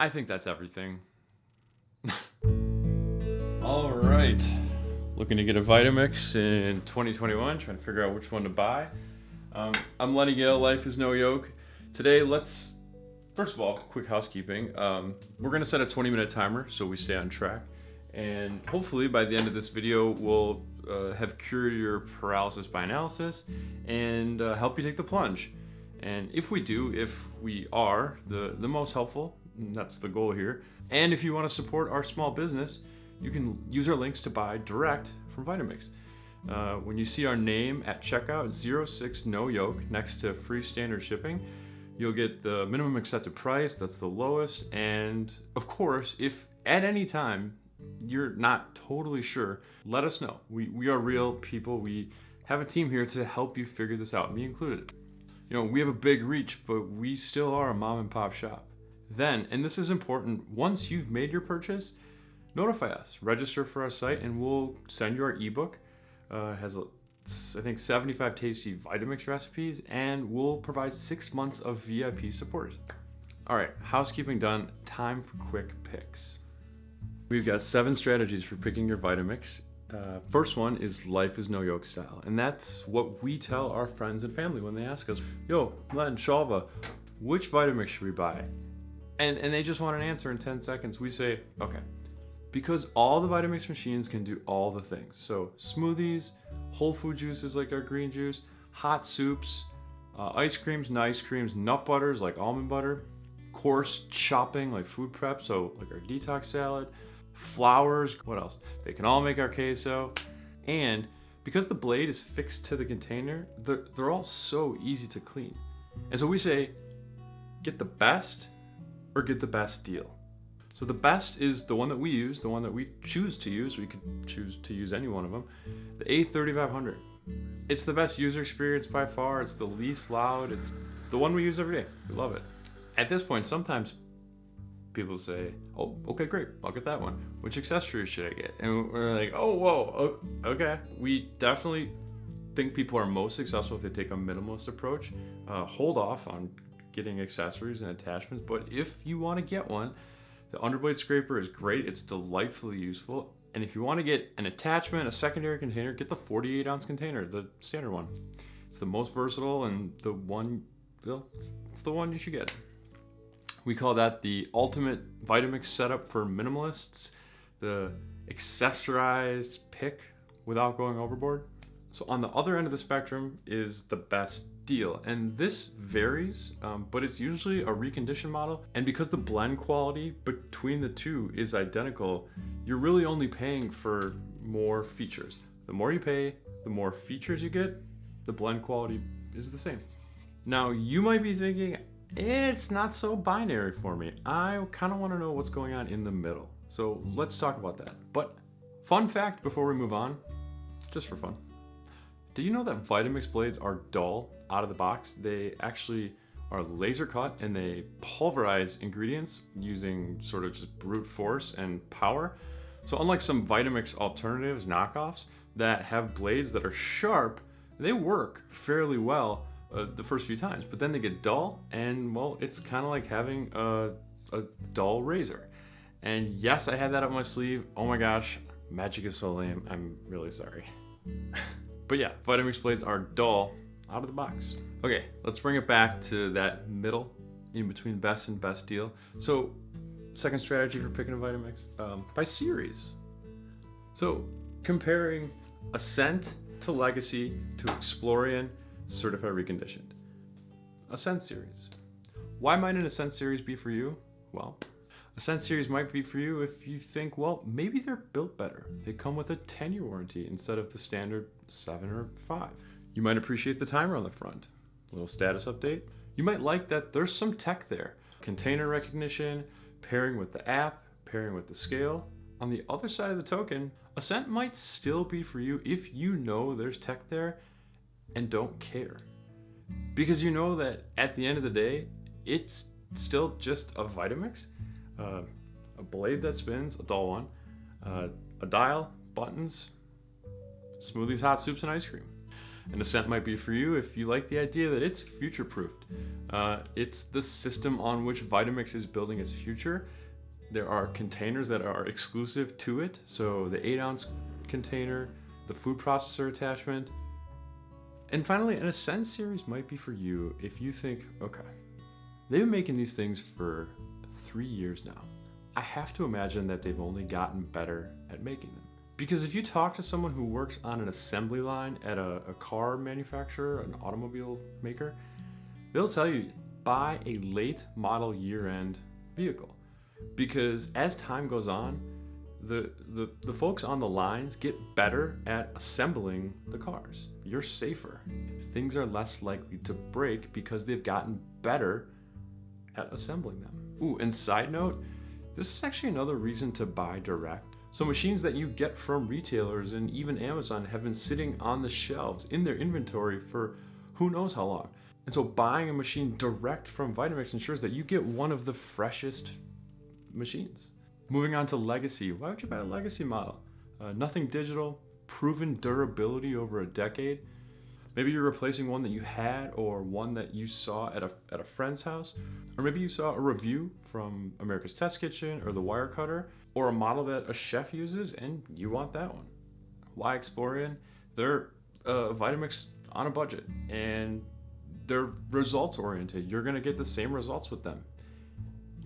I think that's everything. All right. Looking to get a Vitamix in 2021, trying to figure out which one to buy. Um, I'm Lenny Gale, Life is No Yoke. Today, let's, first of all, quick housekeeping. Um, we're gonna set a 20 minute timer so we stay on track. And hopefully by the end of this video, we'll uh, have cured your paralysis by analysis and uh, help you take the plunge. And if we do, if we are the, the most helpful, that's the goal here. And if you want to support our small business, you can use our links to buy direct from Vitamix. Uh, when you see our name at checkout, 06 no yoke next to free standard shipping, you'll get the minimum accepted price, that's the lowest. And of course, if at any time you're not totally sure, let us know. We, we are real people. We have a team here to help you figure this out, me included. You know, we have a big reach, but we still are a mom and pop shop. Then, and this is important, once you've made your purchase, notify us. Register for our site and we'll send you our ebook. Uh, has, a, I think, 75 tasty Vitamix recipes and we'll provide six months of VIP support. All right, housekeeping done, time for quick picks. We've got seven strategies for picking your Vitamix. Uh, first one is life is no yoke style. And that's what we tell our friends and family when they ask us, yo, Len, Shalva, which Vitamix should we buy? And, and they just want an answer in 10 seconds. We say, okay, because all the Vitamix machines can do all the things. So smoothies, whole food juices like our green juice, hot soups, uh, ice creams, nice creams, nut butters like almond butter, coarse chopping like food prep, so like our detox salad, flours, what else? They can all make our queso. And because the blade is fixed to the container, they're, they're all so easy to clean. And so we say, get the best or get the best deal. So the best is the one that we use, the one that we choose to use. We could choose to use any one of them. The A3500. It's the best user experience by far. It's the least loud. It's the one we use every day. We love it. At this point, sometimes people say, oh, okay, great, I'll get that one. Which accessories should I get? And we're like, oh, whoa, okay. We definitely think people are most successful if they take a minimalist approach. Uh, hold off on getting accessories and attachments, but if you want to get one, the underblade scraper is great. It's delightfully useful. And if you want to get an attachment, a secondary container, get the 48 ounce container, the standard one. It's the most versatile and the one, well, it's the one you should get. We call that the ultimate Vitamix setup for minimalists, the accessorized pick without going overboard. So on the other end of the spectrum is the best deal. And this varies, um, but it's usually a reconditioned model. And because the blend quality between the two is identical, you're really only paying for more features. The more you pay, the more features you get, the blend quality is the same. Now you might be thinking, it's not so binary for me. I kind of want to know what's going on in the middle. So let's talk about that. But fun fact before we move on, just for fun. Did you know that Vitamix blades are dull out of the box? They actually are laser cut and they pulverize ingredients using sort of just brute force and power. So unlike some Vitamix alternatives, knockoffs, that have blades that are sharp, they work fairly well uh, the first few times, but then they get dull and well, it's kind of like having a, a dull razor. And yes, I had that up my sleeve. Oh my gosh, magic is so lame. I'm really sorry. but yeah, Vitamix blades are dull out of the box. Okay, let's bring it back to that middle in between best and best deal. So second strategy for picking a Vitamix, um, by series. So comparing Ascent to Legacy to Explorian certified reconditioned. Ascent series. Why might an Ascent series be for you? Well, Ascent series might be for you if you think, well, maybe they're built better. They come with a 10 year warranty instead of the standard seven or five. You might appreciate the timer on the front. Little status update. You might like that there's some tech there. Container recognition, pairing with the app, pairing with the scale. On the other side of the token, Ascent might still be for you if you know there's tech there and don't care. Because you know that at the end of the day, it's still just a Vitamix, uh, a blade that spins, a dull one, uh, a dial, buttons, smoothies, hot soups, and ice cream. An Ascent might be for you if you like the idea that it's future proofed. Uh, it's the system on which Vitamix is building its future. There are containers that are exclusive to it. So the 8 ounce container, the food processor attachment. And finally, an Ascent series might be for you if you think, okay, they've been making these things for three years now. I have to imagine that they've only gotten better at making them. Because if you talk to someone who works on an assembly line at a, a car manufacturer, an automobile maker, they'll tell you buy a late model year end vehicle. Because as time goes on, the, the, the folks on the lines get better at assembling the cars. You're safer. Things are less likely to break because they've gotten better at assembling them. Ooh, and side note, this is actually another reason to buy direct. So machines that you get from retailers and even Amazon have been sitting on the shelves in their inventory for who knows how long. And so buying a machine direct from Vitamix ensures that you get one of the freshest machines. Moving on to legacy. Why would you buy a legacy model? Uh, nothing digital, proven durability over a decade. Maybe you're replacing one that you had or one that you saw at a, at a friend's house. Or maybe you saw a review from America's Test Kitchen or the Wire Cutter or a model that a chef uses and you want that one. Why Explorian? They're uh, Vitamix on a budget and they're results oriented. You're gonna get the same results with them.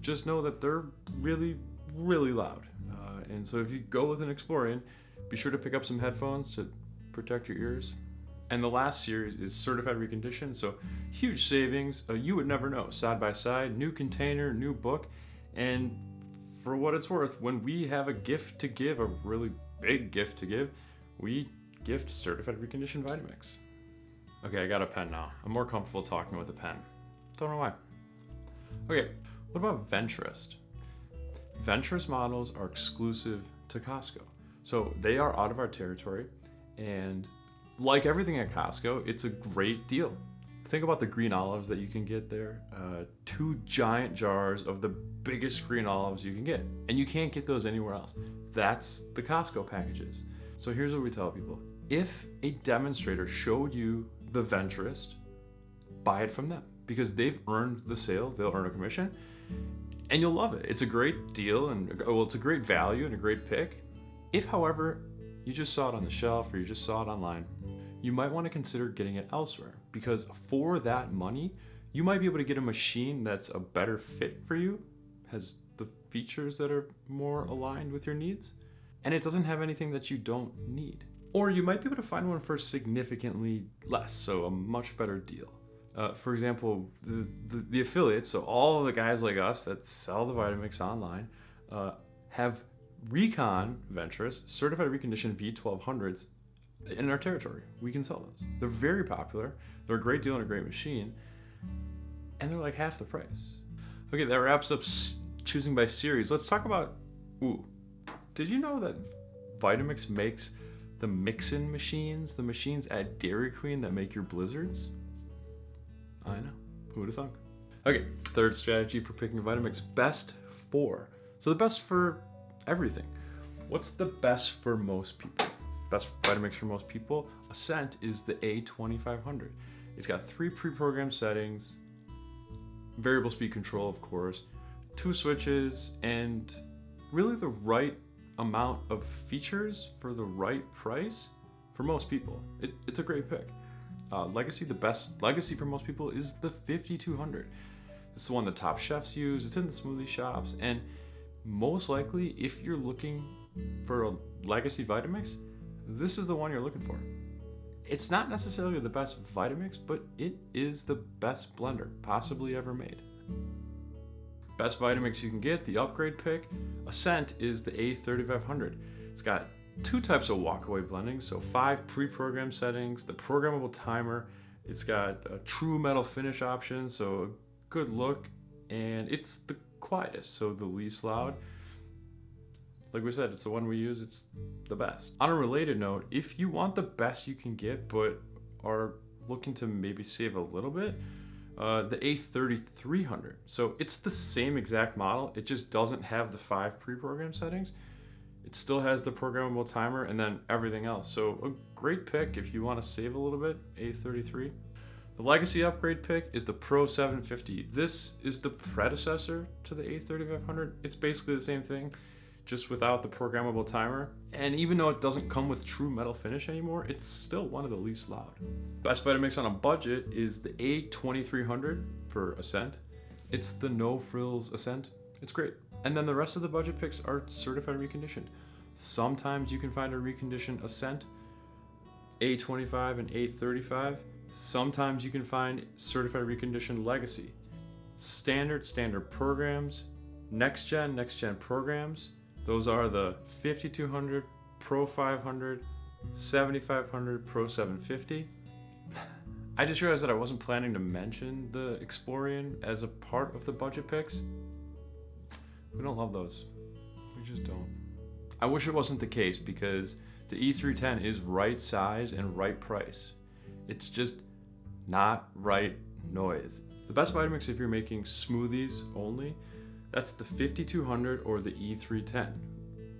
Just know that they're really, really loud. Uh, and so if you go with an Explorian, be sure to pick up some headphones to protect your ears. And the last series is certified reconditioned, so huge savings. Uh, you would never know. Side by side, new container, new book, and for what it's worth, when we have a gift to give, a really big gift to give, we gift certified reconditioned Vitamix. Okay, I got a pen now. I'm more comfortable talking with a pen. Don't know why. Okay, what about Venturist? Venturist models are exclusive to Costco. So they are out of our territory and like everything at Costco, it's a great deal. Think about the green olives that you can get there. Uh, two giant jars of the biggest green olives you can get. And you can't get those anywhere else. That's the Costco packages. So here's what we tell people. If a demonstrator showed you the Venturist, buy it from them because they've earned the sale, they'll earn a commission, and you'll love it. It's a great deal and well, it's a great value and a great pick. If, however, you just saw it on the shelf or you just saw it online, you might want to consider getting it elsewhere because for that money, you might be able to get a machine that's a better fit for you, has the features that are more aligned with your needs, and it doesn't have anything that you don't need. Or you might be able to find one for significantly less, so a much better deal. Uh, for example, the, the, the, affiliates, so all of the guys like us that sell the Vitamix online, uh, have Recon Venturist certified reconditioned V1200s in our territory. We can sell those. They're very popular. They're a great deal and a great machine, and they're like half the price. Okay, that wraps up choosing by series. Let's talk about. Ooh, did you know that Vitamix makes the mix-in machines, the machines at Dairy Queen that make your blizzards? I know. Who would have thunk? Okay, third strategy for picking Vitamix: best for. So the best for everything. What's the best for most people? Best Vitamix for most people, Ascent is the A2500. It's got three pre-programmed settings, variable speed control, of course, two switches, and really the right amount of features for the right price for most people. It, it's a great pick. Uh, Legacy, the best Legacy for most people is the 5200. It's the one the top chefs use. It's in the smoothie shops, and most likely, if you're looking for a legacy Vitamix, this is the one you're looking for. It's not necessarily the best Vitamix, but it is the best blender possibly ever made. Best Vitamix you can get, the upgrade pick, Ascent is the A3500. It's got two types of walkaway blending, so five pre-programmed settings, the programmable timer, it's got a true metal finish option, so a good look, and it's the quietest, so the least loud. Like we said, it's the one we use, it's the best. On a related note, if you want the best you can get, but are looking to maybe save a little bit, uh, the A3300. So it's the same exact model, it just doesn't have the five pre-programmed settings. It still has the programmable timer and then everything else. So a great pick if you want to save a little bit, A33. The legacy upgrade pick is the Pro 750. This is the predecessor to the A3500. It's basically the same thing, just without the programmable timer. And even though it doesn't come with true metal finish anymore, it's still one of the least loud. Best Vitamix on a budget is the A2300 for Ascent. It's the no frills Ascent. It's great. And then the rest of the budget picks are certified reconditioned. Sometimes you can find a reconditioned Ascent, A25 and A35. Sometimes you can find certified reconditioned legacy. Standard, standard programs, next gen, next gen programs. Those are the 5200, Pro 500, 7500, Pro 750. I just realized that I wasn't planning to mention the Explorian as a part of the budget picks. We don't love those. We just don't. I wish it wasn't the case because the E310 is right size and right price. It's just not right noise. The best Vitamix if you're making smoothies only, that's the 5200 or the E310.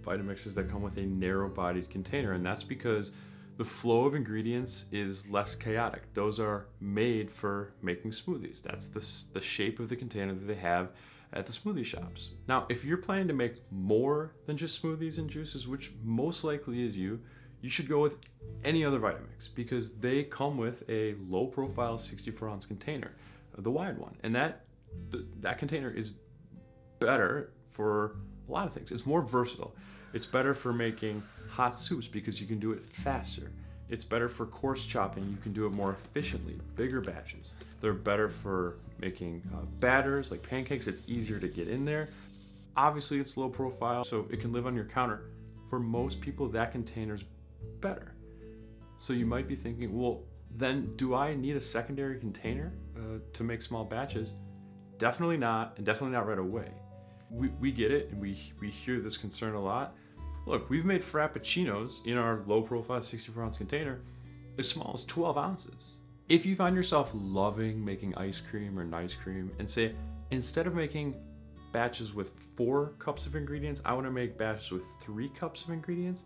Vitamixes that come with a narrow bodied container and that's because the flow of ingredients is less chaotic. Those are made for making smoothies. That's the, the shape of the container that they have at the smoothie shops. Now, if you're planning to make more than just smoothies and juices, which most likely is you, you should go with any other Vitamix because they come with a low profile 64 ounce container, the wide one. And that, th that container is better for a lot of things. It's more versatile. It's better for making hot soups because you can do it faster. It's better for coarse chopping. You can do it more efficiently, bigger batches. They're better for making uh, batters like pancakes. It's easier to get in there. Obviously it's low profile, so it can live on your counter. For most people, that container's better. So you might be thinking, well, then do I need a secondary container uh, to make small batches? Definitely not, and definitely not right away. We, we get it, and we, we hear this concern a lot. Look, we've made Frappuccinos in our low profile 64 ounce container as small as 12 ounces. If you find yourself loving making ice cream or nice cream and say, instead of making batches with four cups of ingredients, I wanna make batches with three cups of ingredients,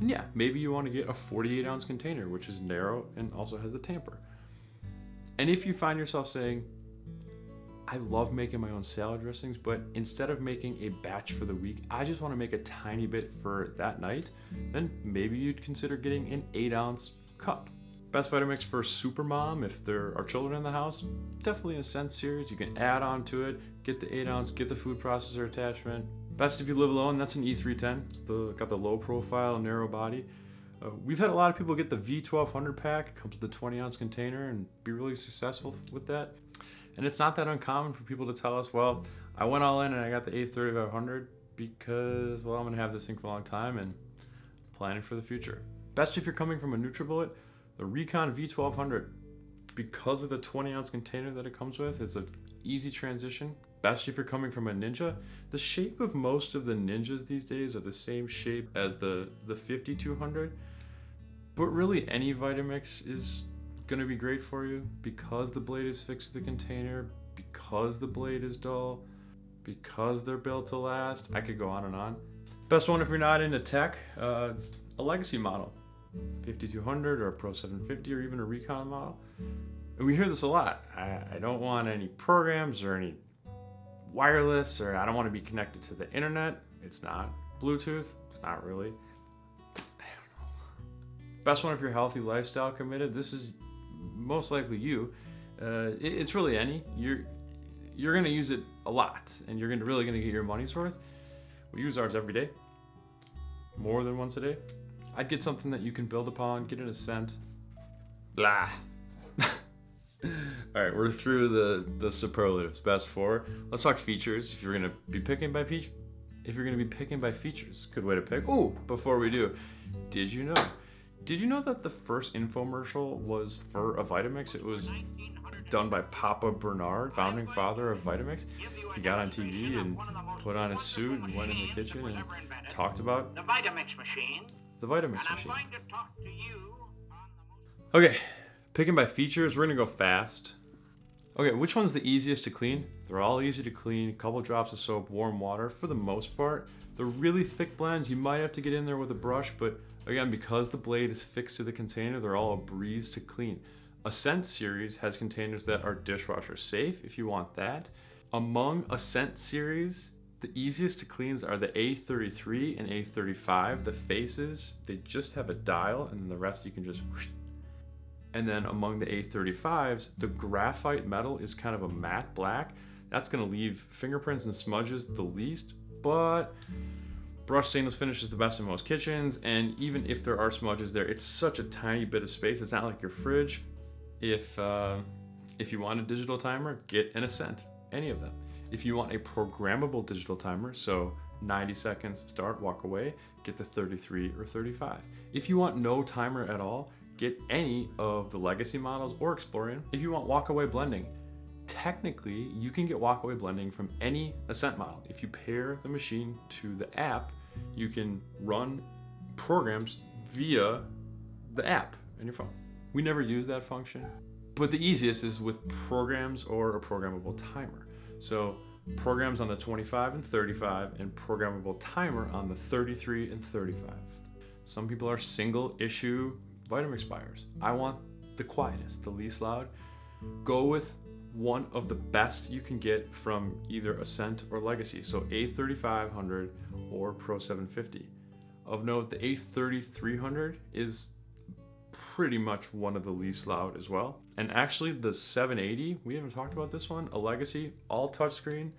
and yeah, maybe you wanna get a 48 ounce container, which is narrow and also has the tamper. And if you find yourself saying, I love making my own salad dressings, but instead of making a batch for the week, I just want to make a tiny bit for that night, then maybe you'd consider getting an 8 ounce cup. Best Vitamix for super mom if there are children in the house, definitely a Ascent series. You can add on to it, get the 8 ounce, get the food processor attachment. Best if you live alone, that's an E310. It's the, got the low profile, narrow body. Uh, we've had a lot of people get the V1200 pack, comes with a 20 ounce container and be really successful with that. And it's not that uncommon for people to tell us, well, I went all in and I got the A3500 because, well, I'm gonna have this thing for a long time and planning for the future. Best if you're coming from a NutriBullet, the Recon V1200, because of the 20 ounce container that it comes with, it's an easy transition. Best if you're coming from a Ninja. The shape of most of the Ninjas these days are the same shape as the, the 5200, but really any Vitamix is gonna be great for you because the blade is fixed to the container, because the blade is dull, because they're built to last. I could go on and on. Best one if you're not into tech, uh, a legacy model. 5200 or a Pro 750 or even a Recon model. And we hear this a lot. I, I don't want any programs or any wireless or I don't want to be connected to the internet. It's not. Bluetooth, it's not really. Best one if you're healthy lifestyle committed. This is most likely you, uh, it, it's really any. You're you're gonna use it a lot, and you're gonna really gonna get your money's worth. We use ours every day, more than once a day. I'd get something that you can build upon, get an Ascent. Blah. All right, we're through the the superlatives. Best four. Let's talk features. If you're gonna be picking by peach, if you're gonna be picking by features, good way to pick. Oh, before we do, did you know did you know that the first infomercial was for a Vitamix? It was done by Papa Barnard, founding father of Vitamix. He got on TV and put on his suit and went in the kitchen and talked about the Vitamix machine. The Vitamix machine. Okay, picking by features, we're gonna go fast. Okay, which one's the easiest to clean? They're all easy to clean. A couple drops of soap, warm water for the most part. The really thick blends, you might have to get in there with a brush, but again, because the blade is fixed to the container, they're all a breeze to clean. Ascent series has containers that are dishwasher safe if you want that. Among Ascent series, the easiest to cleans are the A33 and A35. The faces, they just have a dial and the rest you can just and then among the A35s, the graphite metal is kind of a matte black. That's gonna leave fingerprints and smudges the least, but brushed stainless finish is the best in most kitchens. And even if there are smudges there, it's such a tiny bit of space. It's not like your fridge. If, uh, if you want a digital timer, get an Ascent, any of them. If you want a programmable digital timer, so 90 seconds, start, walk away, get the 33 or 35. If you want no timer at all, get any of the legacy models or Explorian. If you want walkaway blending, technically you can get walkaway blending from any Ascent model. If you pair the machine to the app, you can run programs via the app in your phone. We never use that function, but the easiest is with programs or a programmable timer. So programs on the 25 and 35 and programmable timer on the 33 and 35. Some people are single issue Vitamix buyers. I want the quietest, the least loud. Go with one of the best you can get from either Ascent or Legacy. So A3500 or Pro 750. Of note, the A3300 is pretty much one of the least loud as well. And actually the 780, we haven't talked about this one, a Legacy, all touchscreen,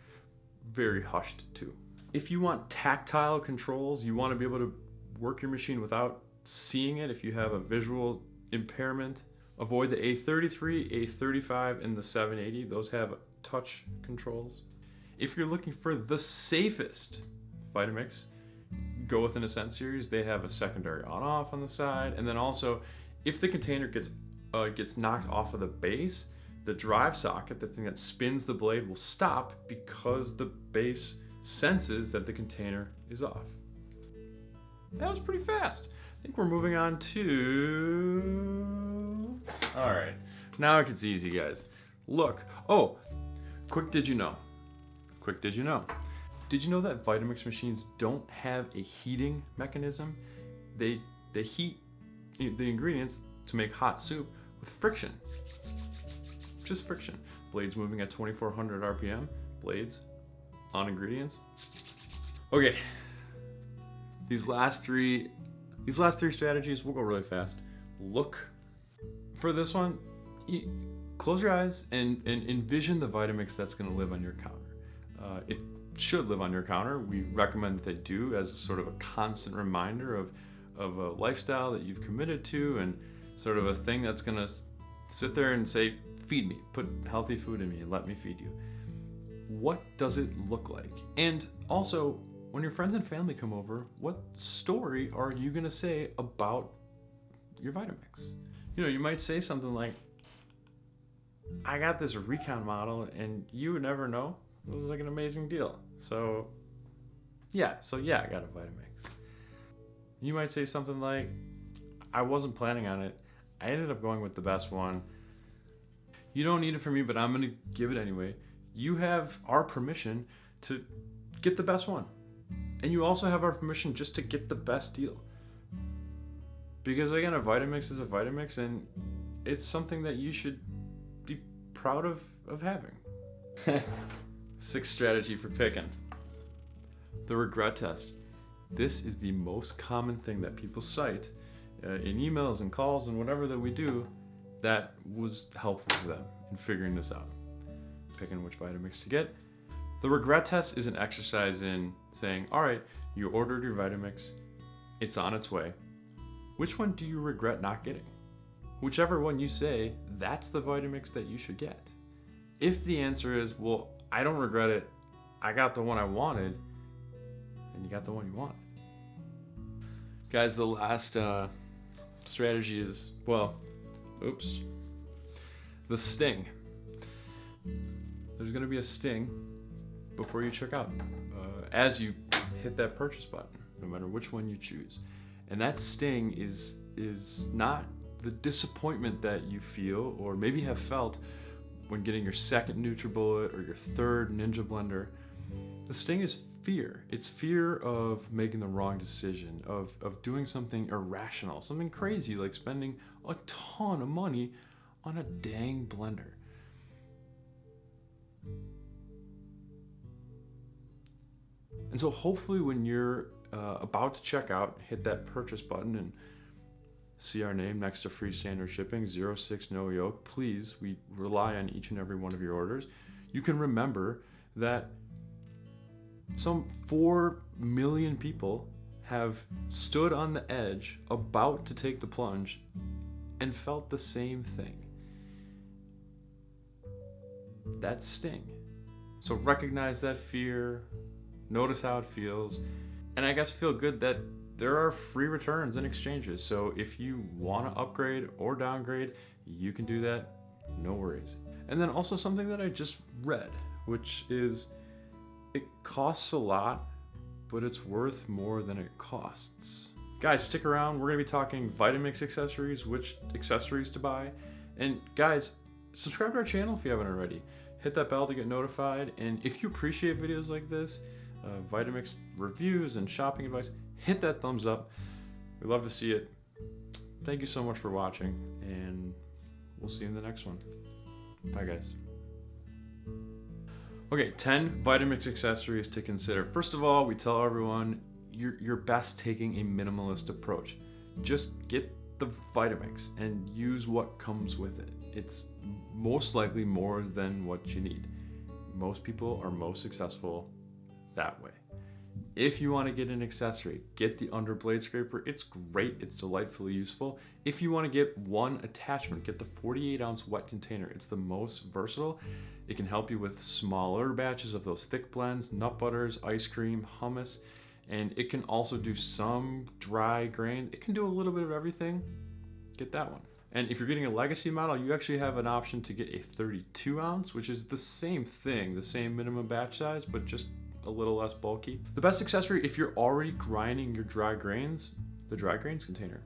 very hushed too. If you want tactile controls, you want to be able to work your machine without seeing it if you have a visual impairment. Avoid the A33, A35, and the 780. Those have touch controls. If you're looking for the safest Vitamix, go with an Ascent series. They have a secondary on-off on the side, and then also, if the container gets uh, gets knocked off of the base, the drive socket, the thing that spins the blade, will stop because the base senses that the container is off. That was pretty fast. I think we're moving on to... All right, now it gets easy, guys. Look, oh, quick did you know? Quick did you know? Did you know that Vitamix machines don't have a heating mechanism? They, they heat the ingredients to make hot soup with friction. Just friction. Blades moving at 2400 RPM, blades on ingredients. Okay, these last three these last three strategies, we'll go really fast. Look for this one, close your eyes and, and envision the Vitamix that's gonna live on your counter. Uh, it should live on your counter. We recommend that they do as sort of a constant reminder of, of a lifestyle that you've committed to and sort of a thing that's gonna sit there and say, feed me, put healthy food in me and let me feed you. What does it look like? And also, when your friends and family come over, what story are you gonna say about your Vitamix? You know, you might say something like, I got this recon model and you would never know. It was like an amazing deal. So yeah, so yeah, I got a Vitamix. You might say something like, I wasn't planning on it. I ended up going with the best one. You don't need it for me, but I'm gonna give it anyway. You have our permission to get the best one. And you also have our permission just to get the best deal. Because again, a Vitamix is a Vitamix and it's something that you should be proud of, of having. Sixth strategy for picking. The regret test. This is the most common thing that people cite uh, in emails and calls and whatever that we do that was helpful for them in figuring this out. Picking which Vitamix to get the regret test is an exercise in saying, all right, you ordered your Vitamix, it's on its way. Which one do you regret not getting? Whichever one you say, that's the Vitamix that you should get. If the answer is, well, I don't regret it, I got the one I wanted, and you got the one you wanted. Guys, the last uh, strategy is, well, oops, the sting. There's gonna be a sting before you check out, uh, as you hit that purchase button, no matter which one you choose. And that sting is is not the disappointment that you feel or maybe have felt when getting your second NutriBullet or your third Ninja Blender. The sting is fear. It's fear of making the wrong decision, of, of doing something irrational, something crazy like spending a ton of money on a dang blender. And so hopefully when you're uh, about to check out, hit that purchase button and see our name next to free standard shipping, 06 no yoke. Please, we rely on each and every one of your orders. You can remember that some 4 million people have stood on the edge about to take the plunge and felt the same thing. That sting. So recognize that fear, notice how it feels, and I guess feel good that there are free returns and exchanges. So if you want to upgrade or downgrade, you can do that, no worries. And then also something that I just read, which is it costs a lot, but it's worth more than it costs. Guys, stick around. We're going to be talking Vitamix accessories, which accessories to buy. And guys, subscribe to our channel if you haven't already. Hit that bell to get notified. And if you appreciate videos like this, uh, Vitamix reviews and shopping advice, hit that thumbs up. We love to see it. Thank you so much for watching, and we'll see you in the next one. Bye, guys. Okay, 10 Vitamix accessories to consider. First of all, we tell everyone you're, you're best taking a minimalist approach. Just get the Vitamix and use what comes with it. It's most likely more than what you need. Most people are most successful that way. If you want to get an accessory, get the under blade scraper. It's great, it's delightfully useful. If you want to get one attachment, get the 48 ounce wet container. It's the most versatile. It can help you with smaller batches of those thick blends, nut butters, ice cream, hummus, and it can also do some dry grains. It can do a little bit of everything. Get that one. And if you're getting a legacy model, you actually have an option to get a 32 ounce, which is the same thing, the same minimum batch size, but just a little less bulky. The best accessory, if you're already grinding your dry grains, the dry grains container.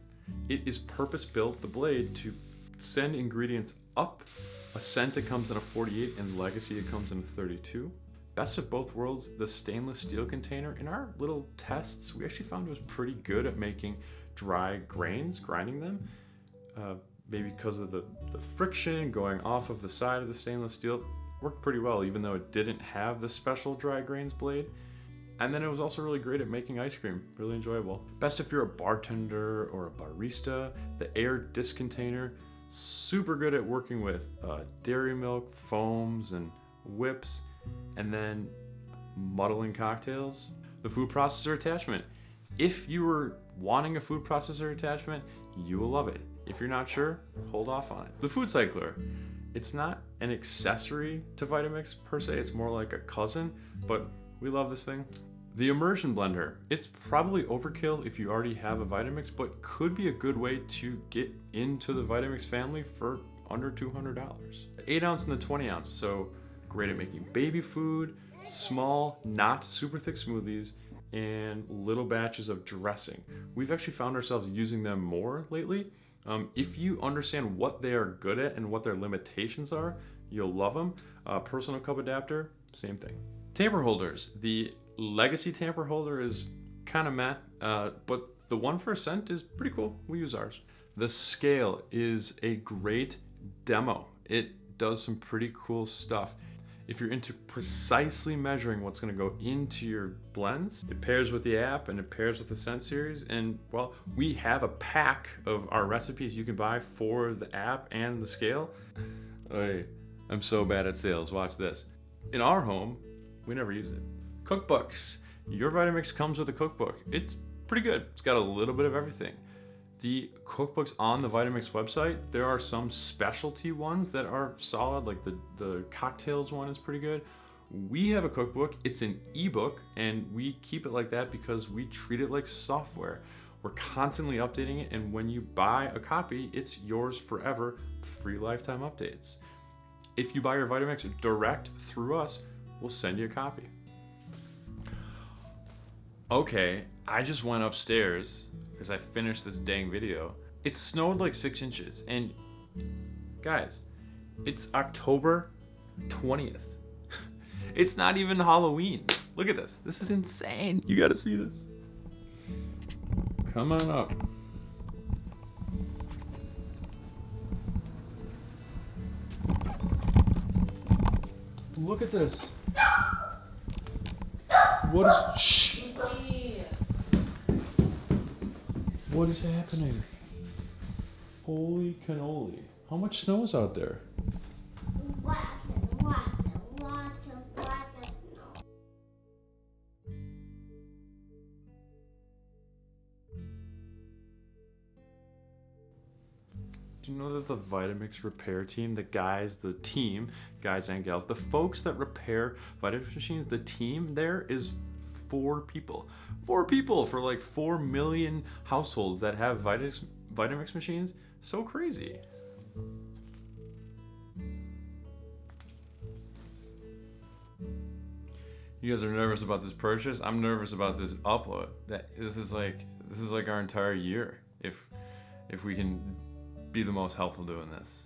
It is purpose built, the blade, to send ingredients up. Ascent it comes in a 48 and Legacy it comes in a 32. Best of both worlds, the stainless steel container. In our little tests, we actually found it was pretty good at making dry grains, grinding them. Uh, maybe because of the, the friction going off of the side of the stainless steel worked pretty well, even though it didn't have the special dry grains blade. And then it was also really great at making ice cream, really enjoyable. Best if you're a bartender or a barista, the Aer disc container, super good at working with uh, dairy milk, foams, and whips, and then muddling cocktails. The food processor attachment. If you were wanting a food processor attachment, you will love it. If you're not sure, hold off on it. The food cycler it's not an accessory to Vitamix per se, it's more like a cousin, but we love this thing. The immersion blender, it's probably overkill if you already have a Vitamix, but could be a good way to get into the Vitamix family for under $200. The 8 ounce and the 20 ounce, so great at making baby food, small, not super thick smoothies, and little batches of dressing. We've actually found ourselves using them more lately um, if you understand what they are good at and what their limitations are, you'll love them. Uh, personal cup adapter, same thing. Tamper holders. The legacy tamper holder is kind of matte, uh, but the one for Ascent is pretty cool. We use ours. The scale is a great demo. It does some pretty cool stuff. If you're into precisely measuring what's gonna go into your blends, it pairs with the app and it pairs with the Ascent series. And well, we have a pack of our recipes you can buy for the app and the scale. Hey, I'm so bad at sales, watch this. In our home, we never use it. Cookbooks. Your Vitamix comes with a cookbook. It's pretty good. It's got a little bit of everything. The cookbooks on the Vitamix website, there are some specialty ones that are solid, like the, the cocktails one is pretty good. We have a cookbook, it's an ebook, and we keep it like that because we treat it like software. We're constantly updating it, and when you buy a copy, it's yours forever, free lifetime updates. If you buy your Vitamix direct through us, we'll send you a copy. Okay, I just went upstairs because I finished this dang video. It snowed like six inches, and guys, it's October 20th. It's not even Halloween. Look at this. This is insane. You gotta see this. Come on up. Look at this. What is shh, What is happening? Holy cannoli. How much snow is out there? Lots and lots and lots of lots of snow. Do you know that the Vitamix repair team, the guys, the team, guys and gals, the folks that repair Vitamix machines, the team there is four people. Four people for like four million households that have Vitamix, Vitamix machines. So crazy. You guys are nervous about this purchase. I'm nervous about this upload. That this is like this is like our entire year. If if we can be the most helpful doing this.